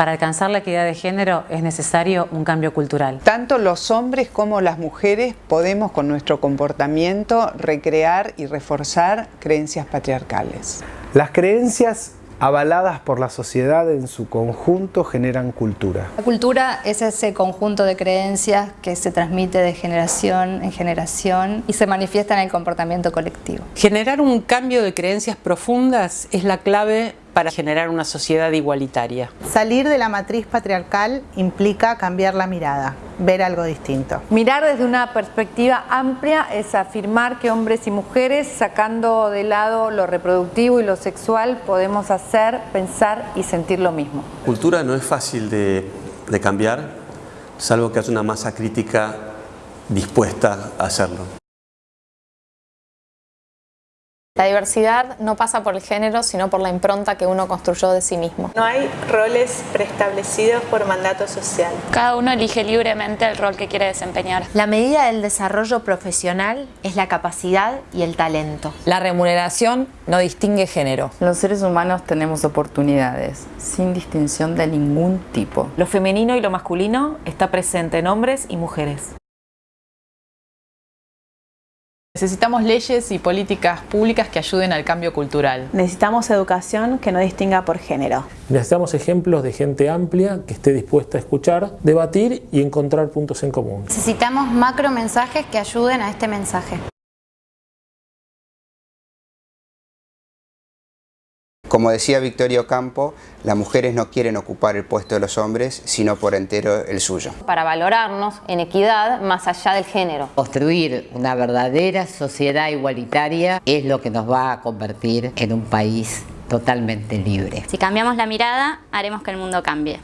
Para alcanzar la equidad de género es necesario un cambio cultural. Tanto los hombres como las mujeres podemos con nuestro comportamiento recrear y reforzar creencias patriarcales. Las creencias avaladas por la sociedad en su conjunto generan cultura. La cultura es ese conjunto de creencias que se transmite de generación en generación y se manifiesta en el comportamiento colectivo. Generar un cambio de creencias profundas es la clave para generar una sociedad igualitaria. Salir de la matriz patriarcal implica cambiar la mirada, ver algo distinto. Mirar desde una perspectiva amplia es afirmar que hombres y mujeres, sacando de lado lo reproductivo y lo sexual, podemos hacer, pensar y sentir lo mismo. Cultura no es fácil de, de cambiar, salvo que haya una masa crítica dispuesta a hacerlo. La diversidad no pasa por el género, sino por la impronta que uno construyó de sí mismo. No hay roles preestablecidos por mandato social. Cada uno elige libremente el rol que quiere desempeñar. La medida del desarrollo profesional es la capacidad y el talento. La remuneración no distingue género. Los seres humanos tenemos oportunidades, sin distinción de ningún tipo. Lo femenino y lo masculino está presente en hombres y mujeres. Necesitamos leyes y políticas públicas que ayuden al cambio cultural. Necesitamos educación que no distinga por género. Necesitamos ejemplos de gente amplia que esté dispuesta a escuchar, debatir y encontrar puntos en común. Necesitamos macro mensajes que ayuden a este mensaje. Como decía Victorio Campo, las mujeres no quieren ocupar el puesto de los hombres, sino por entero el suyo. Para valorarnos en equidad más allá del género. Construir una verdadera sociedad igualitaria es lo que nos va a convertir en un país totalmente libre. Si cambiamos la mirada, haremos que el mundo cambie.